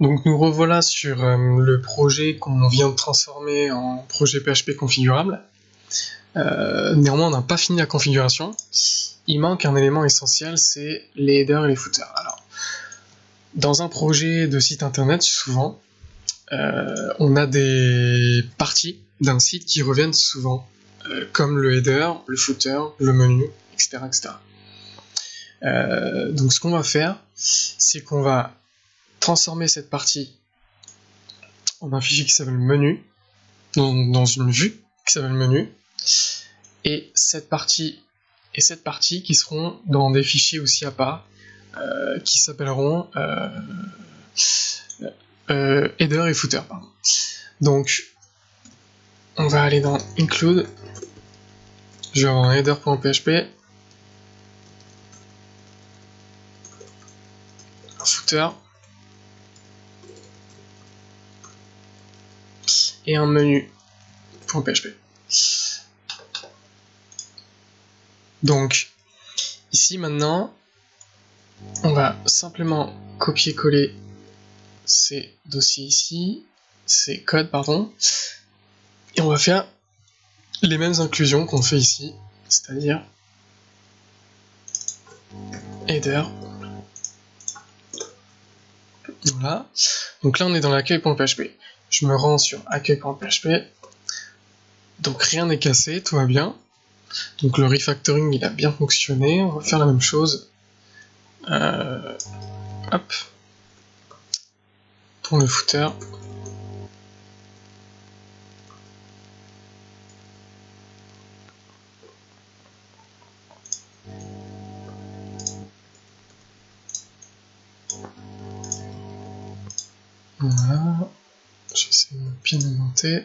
Donc nous revoilà sur euh, le projet qu'on vient de transformer en projet PHP configurable. Euh, néanmoins, on n'a pas fini la configuration. Il manque un élément essentiel, c'est les headers et les footers. Alors, dans un projet de site internet, souvent, euh, on a des parties d'un site qui reviennent souvent, comme le header, le footer, le menu, etc. etc. donc ce qu'on va faire, c'est qu'on va transformer cette partie en un fichier qui s'appelle menu, dans, une vue qui s'appelle menu, et cette partie et cette partie qui seront dans des fichiers aussi à part, euh, qui s'appelleront euh, euh, header et footer. Donc, on va aller dans include, je vais avoir un header.php, un footer, et un menu PHP. Donc, ici maintenant, on va simplement copier-coller ces dossiers ici, ces codes, pardon, et on va faire les mêmes inclusions qu'on fait ici, c'est-à-dire header. Voilà. Donc là, on est dans l'accueil.php je me rends sur accueil.php. Donc rien n'est cassé, tout va bien. Donc le refactoring il a bien fonctionné, on va faire la même chose. Euh, hop. Pour le footer. Voilà. J'essaie de bien augmenter.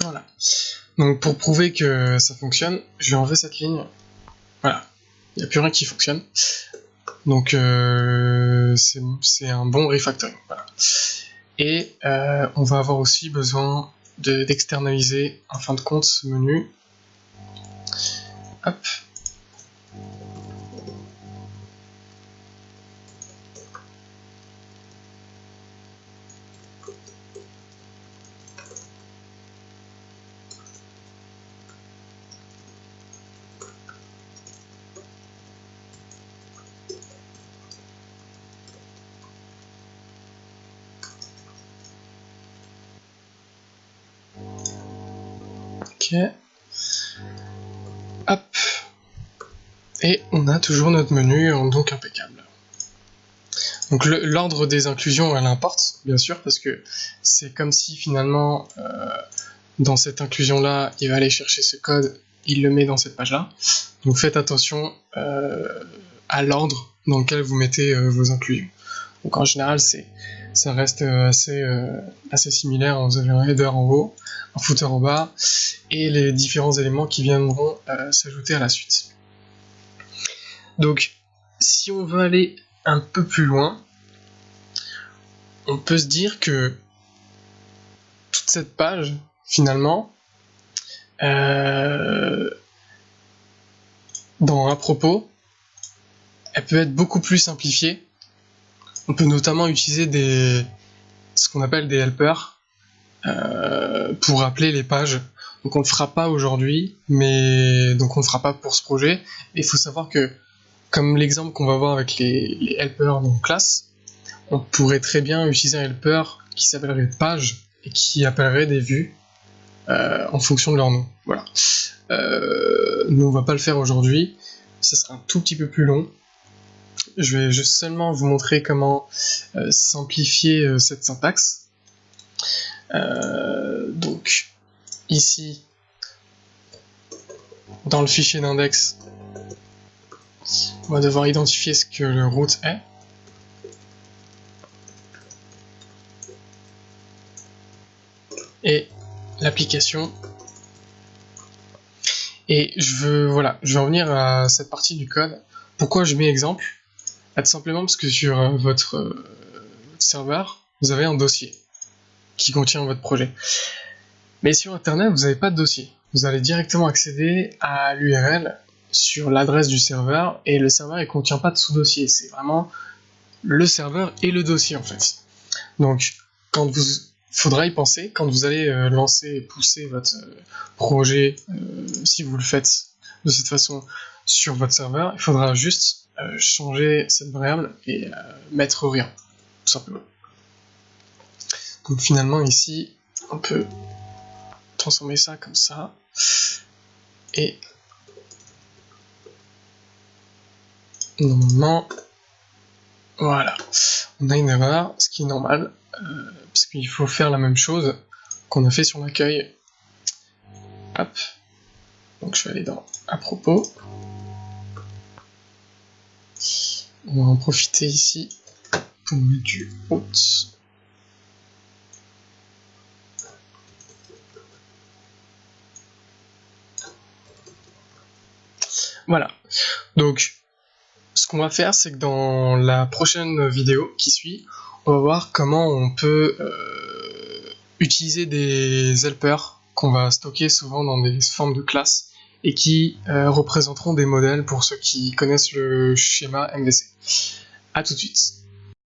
Voilà. Donc pour prouver que ça fonctionne, je vais enlever cette ligne. Voilà. Il n'y a plus rien qui fonctionne. Donc euh, c'est un bon refactoring. Et euh, on va avoir aussi besoin d'externaliser en fin de compte ce menu. Hop. Hop. Et on a toujours notre menu, donc impeccable. Donc l'ordre des inclusions, elle importe, bien sûr, parce que c'est comme si finalement, euh, dans cette inclusion-là, il va aller chercher ce code, il le met dans cette page-là. Donc faites attention euh, à l'ordre dans lequel vous mettez euh, vos inclusions. Donc en général, c'est ça reste assez, assez similaire. Vous avez un header en haut, un footer en bas, et les différents éléments qui viendront euh, s'ajouter à la suite. Donc, si on veut aller un peu plus loin, on peut se dire que toute cette page, finalement, euh, dans à propos, elle peut être beaucoup plus simplifiée. On peut notamment utiliser des ce qu'on appelle des helpers euh, pour rappeler les pages. Donc on le fera pas aujourd'hui, mais donc on le fera pas pour ce projet. Il faut savoir que, comme l'exemple qu'on va voir avec les, helpers dans classe, on pourrait très bien utiliser un helper qui s'appellerait page et qui appellerait des vues euh, en fonction de leur nom. Voilà. Euh, nous on va pas le faire aujourd'hui, ça sera un tout petit peu plus long. Je vais juste seulement vous montrer comment euh, simplifier cette syntaxe. Euh, donc ici, dans le fichier d'index, on va devoir identifier ce que le route est. Et l'application. Et je veux, voilà, je vais revenir à cette partie du code. Pourquoi je mets exemple? Tout simplement parce que sur euh, votre euh, serveur, vous avez un dossier qui contient votre projet. Mais sur Internet, vous n'avez pas de dossier. vous allez directement accéder à l'URL sur l'adresse du serveur, et le serveur ne contient pas de sous-dossier, c'est vraiment le serveur et le dossier en fait. Donc, quand vous faudra y penser quand vous allez euh, lancer et pousser votre projet, si vous le faites de cette façon sur votre serveur, il faudra juste changer cette variable et mettre rien, tout simplement. Donc finalement ici, on peut transformer ça comme ça, et normalement, voilà, on a une erreur, ce qui est normal, euh, parce qu'il faut faire la même chose qu'on a fait sur l'accueil. Hop. Donc je vais aller dans à propos. On va en profiter ici pour mettre du route. Voilà. Donc, ce qu'on va faire, c'est que dans la prochaine vidéo qui suit, on va voir comment on peut euh, utiliser des helpers qu'on va stocker souvent dans des formes de classes et qui euh, représenteront des modèles pour ceux qui connaissent le schéma MVC. A tout de suite